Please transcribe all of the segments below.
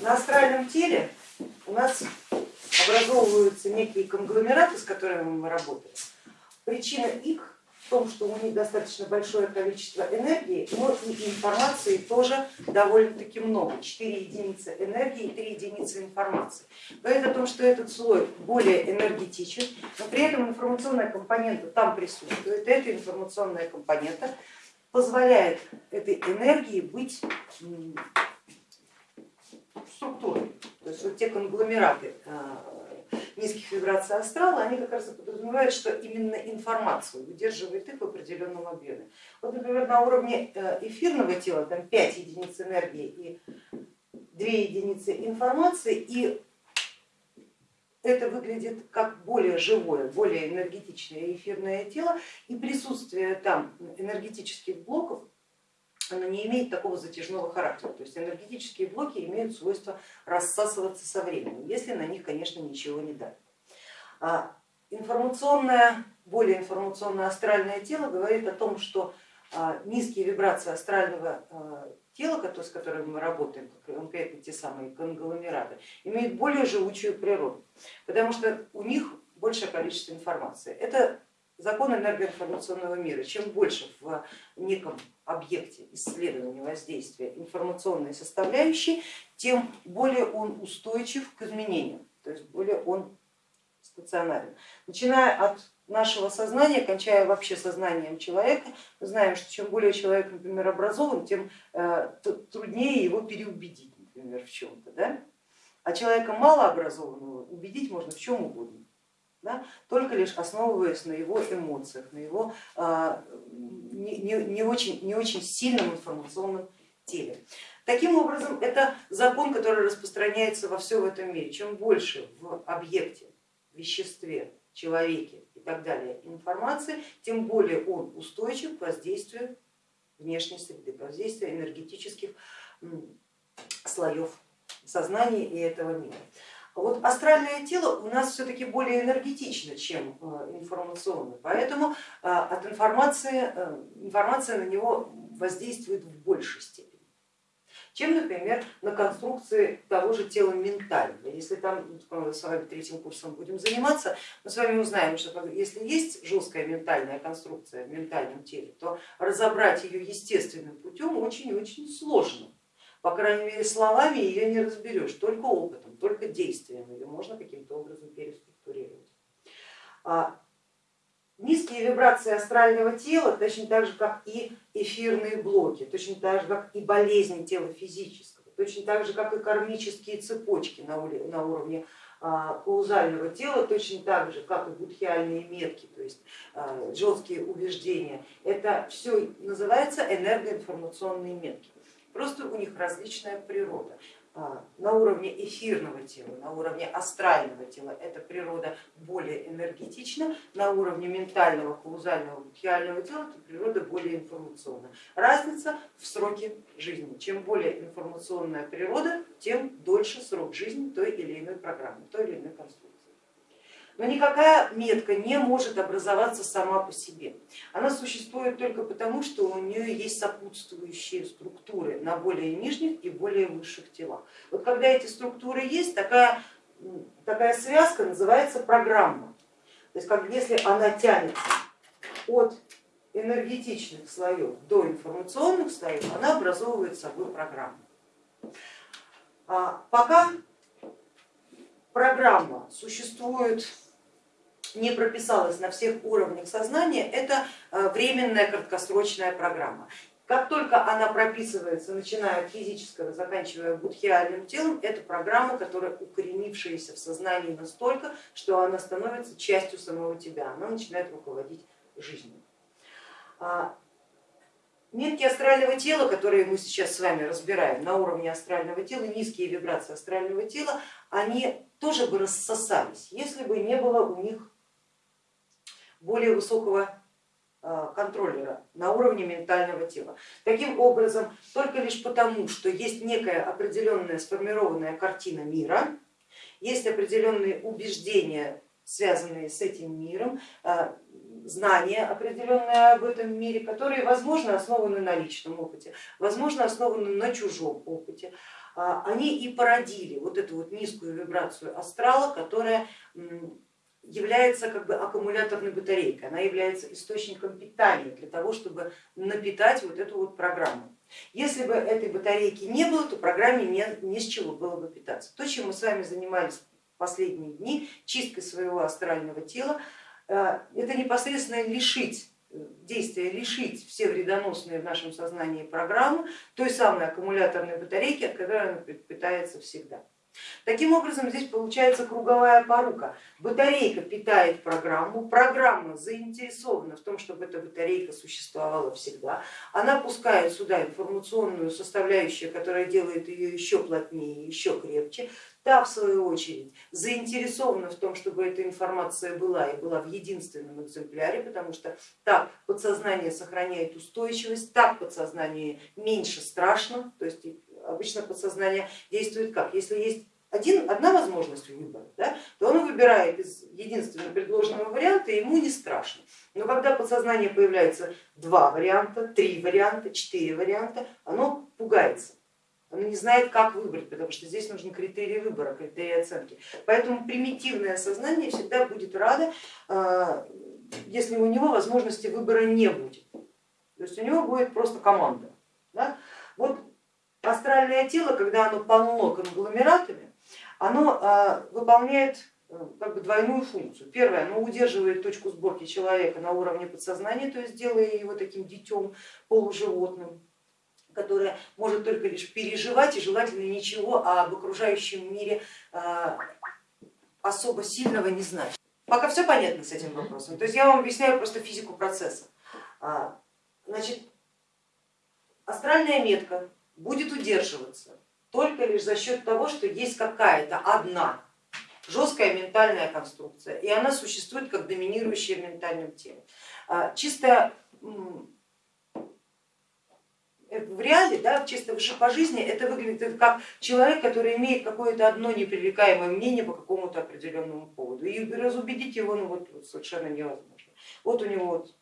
На астральном теле у нас образовываются некие конгломераты, с которыми мы работаем. Причина их в том, что у них достаточно большое количество энергии, но и информации тоже довольно-таки много. 4 единицы энергии и 3 единицы информации. Говорит о том, что этот слой более энергетичен, но при этом информационная компонента там присутствует. Эта информационная компонента позволяет этой энергии быть структурой. То есть вот те конгломераты а, низких вибраций астрала, они как раз подразумевают, что именно информацию удерживает их в определенном объеме. Вот, например, на уровне э, эфирного тела там 5 единиц энергии и 2 единицы информации, и это выглядит как более живое, более энергетичное эфирное тело, и присутствие там энергетических блоков оно не имеет такого затяжного характера. То есть энергетические блоки имеют свойство рассасываться со временем, если на них, конечно, ничего не дать. А информационное, более информационное астральное тело говорит о том, что а, низкие вибрации астрального а, тела, с которыми мы работаем, конкретно те самые конгломераты, имеют более живучую природу, потому что у них большее количество информации. Это закон энергоинформационного мира. Чем больше в неком объекте исследования воздействия информационной составляющей, тем более он устойчив к изменениям, то есть более он стационарен. Начиная от нашего сознания, кончая вообще сознанием человека, мы знаем, что чем более человек, например, образован, тем э, труднее его переубедить, например, в чем-то. Да? А человека малообразованного убедить можно в чем угодно да, только лишь основываясь на его эмоциях, на его а, не, не, не, очень, не очень сильном информационном теле. Таким образом, это закон, который распространяется во всем этом мире. Чем больше в объекте, веществе, человеке и так далее информации, тем более он устойчив к воздействию внешней среды, к воздействию энергетических слоев сознания и этого мира. Вот астральное тело у нас все-таки более энергетично, чем э, информационное, поэтому э, от информации, э, информация на него воздействует в большей степени чем, например, на конструкции того же тела ментального. Если там с вами третьим курсом будем заниматься, мы с вами узнаем, что если есть жесткая ментальная конструкция в ментальном теле, то разобрать ее естественным путем очень-очень сложно. По крайней мере, словами ее не разберешь, только опытом, только действием ее можно каким-то образом переструктурировать. А низкие вибрации астрального тела, точно так же, как и эфирные блоки, точно так же, как и болезни тела физического, точно так же, как и кармические цепочки на уровне а, каузального тела, точно так же, как и будхиальные метки, то есть а, джотские убеждения. Это все называется энергоинформационные метки просто у них различная природа. А, на уровне эфирного тела, на уровне астрального тела эта природа более энергетична, на уровне ментального, каузального, будхиального тела эта природа более информационна. Разница в сроке жизни. Чем более информационная природа, тем дольше срок жизни той или иной программы, той или иной конструкции. Но никакая метка не может образоваться сама по себе. Она существует только потому, что у нее есть сопутствующие структуры на более нижних и более высших телах. Вот когда эти структуры есть, такая, такая связка называется программа. То есть как если она тянется от энергетичных слоев до информационных слоев, она образовывает собой программу. А пока программа существует не прописалась на всех уровнях сознания, это э, временная краткосрочная программа. Как только она прописывается, начиная от физического, заканчивая будхиальным телом, это программа, которая укоренившаяся в сознании настолько, что она становится частью самого тебя, она начинает руководить жизнью. А, метки астрального тела, которые мы сейчас с вами разбираем на уровне астрального тела, низкие вибрации астрального тела, они тоже бы рассосались, если бы не было у них более высокого а, контроллера на уровне ментального тела. Таким образом, только лишь потому, что есть некая определенная сформированная картина мира, есть определенные убеждения, связанные с этим миром, а, знания определенные об этом мире, которые, возможно, основаны на личном опыте, возможно, основаны на чужом опыте, они и породили вот эту вот низкую вибрацию астрала, которая является как бы аккумуляторной батарейкой, она является источником питания для того, чтобы напитать вот эту вот программу. Если бы этой батарейки не было, то программе не, не с чего было бы питаться. То, чем мы с вами занимались последние дни, чисткой своего астрального тела, э, это непосредственно лишить э, действия, лишить все вредоносные в нашем сознании программы той самой аккумуляторной батарейки, от которой она питается всегда. Таким образом, здесь получается круговая порука. Батарейка питает программу, программа заинтересована в том, чтобы эта батарейка существовала всегда. Она пускает сюда информационную составляющую, которая делает ее еще плотнее, еще крепче. Та, в свою очередь, заинтересована в том, чтобы эта информация была и была в единственном экземпляре, потому что так подсознание сохраняет устойчивость, так подсознание меньше страшно, то есть обычно подсознание действует как? Если есть один, одна возможность выбора, да, то он выбирает из единственного предложенного варианта, и ему не страшно. Но когда подсознание появляется два варианта, три варианта, четыре варианта, оно пугается. Оно не знает, как выбрать, потому что здесь нужны критерии выбора, критерии оценки. Поэтому примитивное сознание всегда будет радо, а, если у него возможности выбора не будет. То есть у него будет просто команда. Астральное тело, когда оно полно конгломератами, оно а, выполняет э, как бы двойную функцию. Первое, оно удерживает точку сборки человека на уровне подсознания, то есть делая его таким детем полуживотным, которое может только лишь переживать и желательно ничего об окружающем мире а, особо сильного не знать. Пока все понятно с этим вопросом. То есть я вам объясняю просто физику процесса. А, значит, астральная метка будет удерживаться только лишь за счет того, что есть какая-то одна жесткая ментальная конструкция, и она существует как доминирующая в ментальном теле. А, чисто в реале, да, чисто по жизни это выглядит как человек, который имеет какое-то одно непререкаемое мнение по какому-то определенному поводу. И разубедить его ну, вот, совершенно невозможно. Вот у него вот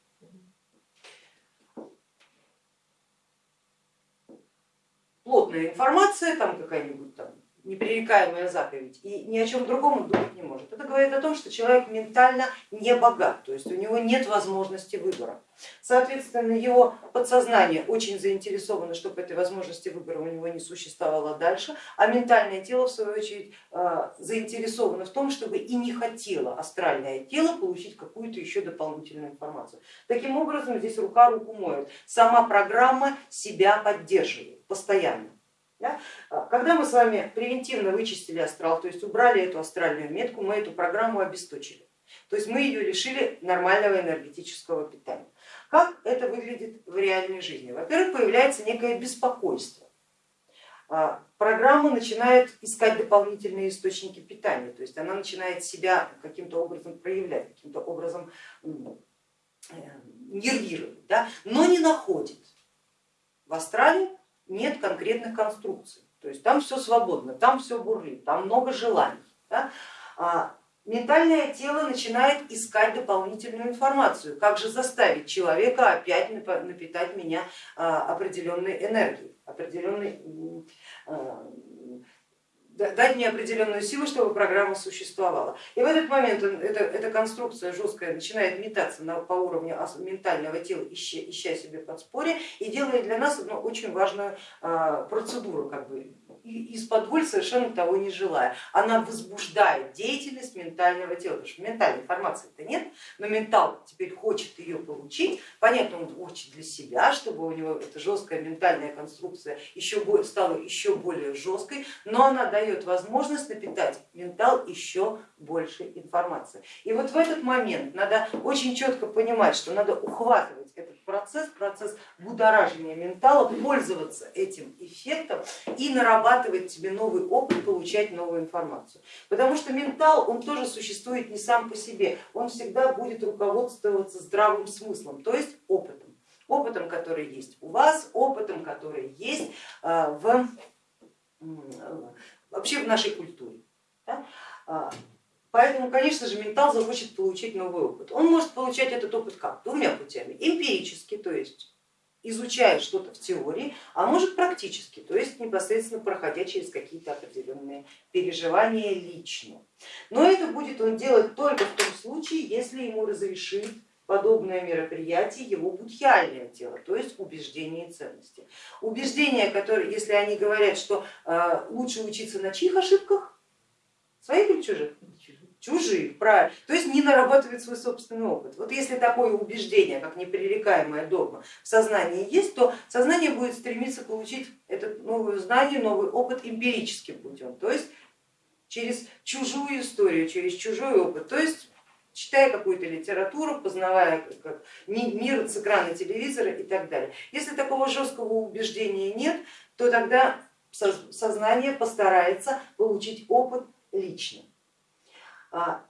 плотная информация, там какая-нибудь там непререкаемая заповедь и ни о чем другом думать не может. Это говорит о том, что человек ментально не богат, то есть у него нет возможности выбора. Соответственно, его подсознание очень заинтересовано, чтобы этой возможности выбора у него не существовало дальше, а ментальное тело в свою очередь э, заинтересовано в том, чтобы и не хотело астральное тело получить какую-то еще дополнительную информацию. Таким образом, здесь рука руку моет, сама программа себя поддерживает постоянно. Да? А, когда мы с вами превентивно вычистили астрал, то есть убрали эту астральную метку, мы эту программу обесточили. То есть мы ее лишили нормального энергетического питания. Как это выглядит в реальной жизни? Во-первых, появляется некое беспокойство. А, программа начинает искать дополнительные источники питания, то есть она начинает себя каким-то образом проявлять, каким-то образом э, нервировать, да? но не находит. В астрале нет конкретных конструкций, то есть там все свободно, там все бурлит, там много желаний. Да? А ментальное тело начинает искать дополнительную информацию, как же заставить человека опять напитать меня а, определенной энергией, определенной дать мне определенную силу, чтобы программа существовала. И в этот момент эта, эта конструкция жесткая начинает метаться на, по уровню ментального тела, ища, ища себе подспорье и делает для нас одну очень важную а, процедуру, как бы из-под воль совершенно того не желая. Она возбуждает деятельность ментального тела, потому что ментальной информации-то нет, но ментал теперь хочет ее получить. Понятно, он хочет для себя, чтобы у него эта жесткая ментальная конструкция еще стала еще более жесткой, но она дает возможность напитать ментал еще больше информации. И вот в этот момент надо очень четко понимать, что надо ухватывать этот процесс, процесс будоражения ментала, пользоваться этим эффектом и нарабатывать себе новый опыт, получать новую информацию. Потому что ментал, он тоже существует не сам по себе, он всегда будет руководствоваться здравым смыслом, то есть опытом. Опытом, который есть у вас, опытом, который есть а, в, вообще в нашей культуре. А, Поэтому, конечно же, ментал захочет получить новый опыт. Он может получать этот опыт как? Двумя путями. Эмпирически, то есть изучая что-то в теории, а может практически, то есть непосредственно проходя через какие-то определенные переживания лично. Но это будет он делать только в том случае, если ему разрешит подобное мероприятие его будхиальное тело, то есть убеждения и ценности. Убеждения, которые, если они говорят, что э, лучше учиться на чьих ошибках, своих или чужих? Чужих, правильно. То есть не нарабатывает свой собственный опыт. Вот если такое убеждение, как непререкаемая догма в сознании есть, то сознание будет стремиться получить это новое знание, новый опыт эмпирическим путем, то есть через чужую историю, через чужой опыт. То есть читая какую-то литературу, познавая как, мир с экрана телевизора и так далее. Если такого жесткого убеждения нет, то тогда сознание постарается получить опыт лично. А,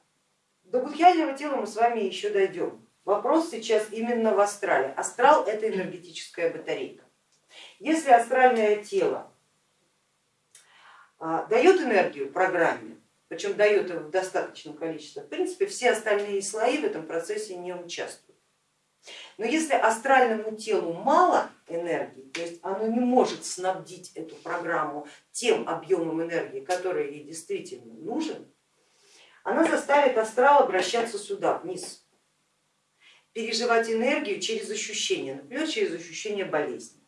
до будхиального тела мы с вами еще дойдем. Вопрос сейчас именно в астрале. Астрал это энергетическая батарейка. Если астральное тело а, дает энергию программе, причем дает его в достаточном количестве, в принципе все остальные слои в этом процессе не участвуют. Но если астральному телу мало энергии, то есть оно не может снабдить эту программу тем объемом энергии, который ей действительно нужен, она заставит астрал обращаться сюда, вниз, переживать энергию через ощущения, например, через ощущение болезни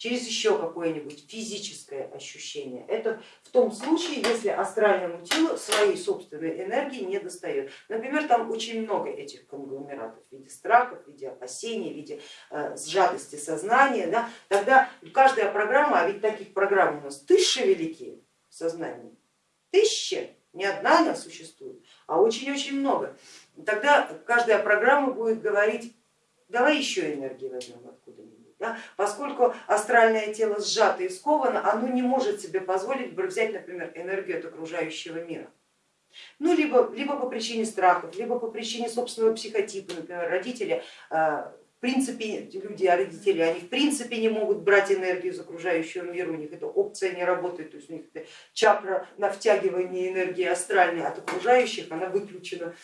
через еще какое-нибудь физическое ощущение. Это в том случае, если астральному телу своей собственной энергии не достает. Например, там очень много этих конгломератов в виде страхов, в виде опасений, в виде э, сжатости сознания. Да? Тогда каждая программа, а ведь таких программ у нас тысячи великие в сознании, тысячи, не одна она существует, а очень-очень много. Тогда каждая программа будет говорить, давай еще энергии возьмем откуда-нибудь да? Поскольку астральное тело сжато и сковано, оно не может себе позволить взять, например, энергию от окружающего мира. Ну, либо, либо по причине страхов, либо по причине собственного психотипа, например, родители, э, в принципе, люди, а родители, они в принципе не могут брать энергию из окружающего мира, у них эта опция не работает, то есть у них чакра на втягивание энергии астральной от окружающих, она выключена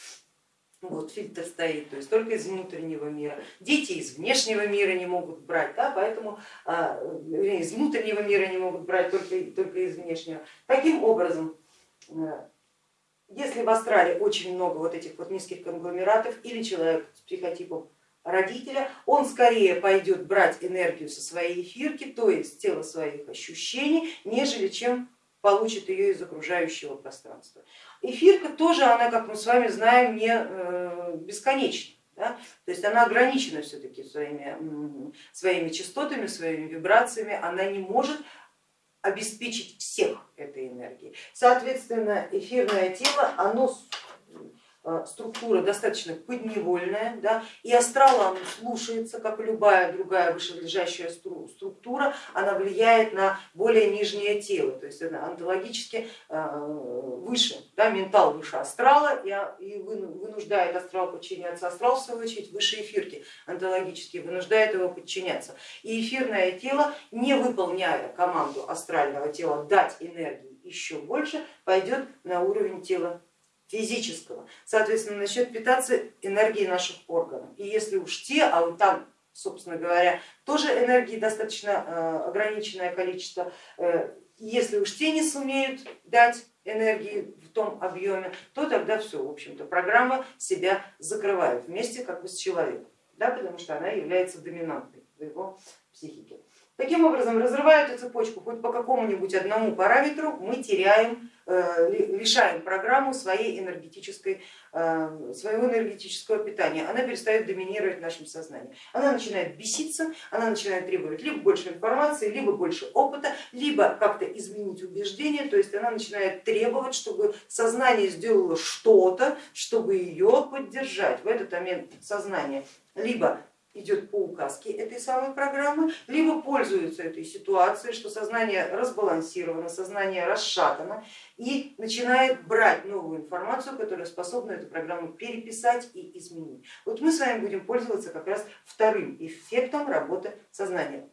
вот фильтр стоит, то есть только из внутреннего мира. Дети из внешнего мира не могут брать, да, поэтому а, из внутреннего мира не могут брать, только, только из внешнего. Таким образом, э, если в астрале очень много вот этих вот низких конгломератов или человек с психотипом родителя, он скорее пойдет брать энергию со своей эфирки, то есть тело своих ощущений, нежели чем получит ее из окружающего пространства. Эфирка тоже, она, как мы с вами знаем, не э, бесконечна. Да? То есть она ограничена все-таки своими, своими частотами, своими вибрациями, она не может обеспечить всех этой энергией. Соответственно, эфирное тело, оно структура достаточно подневольная, да, и астрал слушается, как любая другая вышележащая структура, она влияет на более нижнее тело, то есть она онтологически э, выше, да, ментал выше астрала и вынуждает астрал подчиняться, астрал в свою очередь выше эфирки онтологически вынуждает его подчиняться. И эфирное тело, не выполняя команду астрального тела дать энергии еще больше, пойдет на уровень тела физического, соответственно, начнет питаться энергией наших органов. И если уж те, а вот там, собственно говоря, тоже энергии достаточно э, ограниченное количество, э, если уж те не сумеют дать энергии в том объеме, то тогда все, в общем-то, программа себя закрывает вместе как бы с человеком, да, потому что она является доминантной в его психике. Таким образом, разрывая эту цепочку хоть по какому-нибудь одному параметру, мы теряем, э, лишаем программу своей энергетической, э, своего энергетического питания. Она перестает доминировать в нашем сознании. Она начинает беситься, она начинает требовать либо больше информации, либо больше опыта, либо как-то изменить убеждения, то есть она начинает требовать, чтобы сознание сделало что-то, чтобы ее поддержать. В этот момент сознание либо идет по указке этой самой программы, либо пользуются этой ситуацией, что сознание разбалансировано, сознание расшатано и начинает брать новую информацию, которая способна эту программу переписать и изменить. Вот мы с вами будем пользоваться как раз вторым эффектом работы сознания.